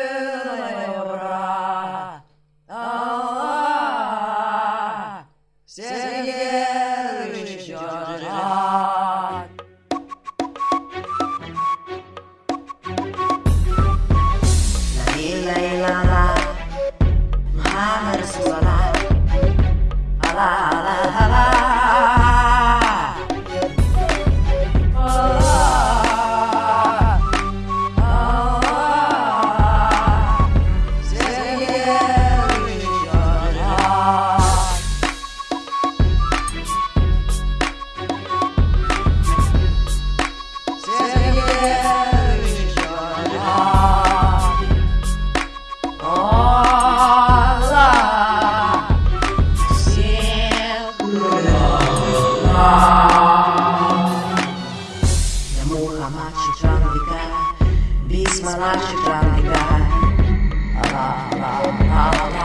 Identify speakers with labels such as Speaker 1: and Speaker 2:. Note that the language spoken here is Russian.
Speaker 1: делай ура! А-а-а! Сергей Мухаммад Расулала, Bismillah, Shukran, Allah, Allah, Allah.